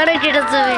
കട കിടച്ചവേ